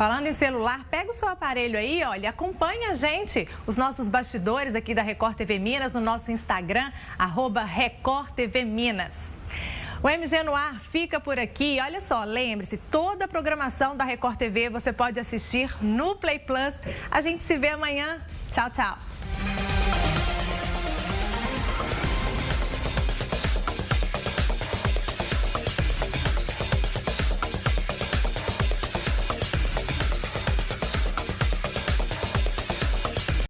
Falando em celular, pega o seu aparelho aí, olha, acompanha a gente, os nossos bastidores aqui da Record TV Minas no nosso Instagram, arroba Record TV Minas. O MG no ar fica por aqui. Olha só, lembre-se, toda a programação da Record TV você pode assistir no Play Plus. A gente se vê amanhã. Tchau, tchau.